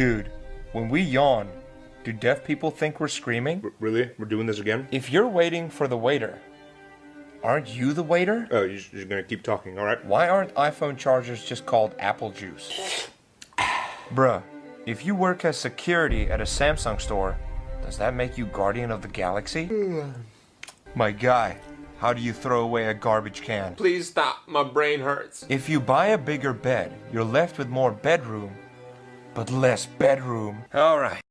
Dude, when we yawn, do deaf people think we're screaming? R- really? We're doing this again? If you're waiting for the waiter, aren't you the waiter? Oh, you're, you're gonna keep talking, alright? Why aren't iPhone chargers just called apple juice? Bruh, if you work as security at a Samsung store, does that make you guardian of the galaxy? My guy, how do you throw away a garbage can? Please stop. My brain hurts. If you buy a bigger bed, you're left with more bedroom, but less bedroom. Alright.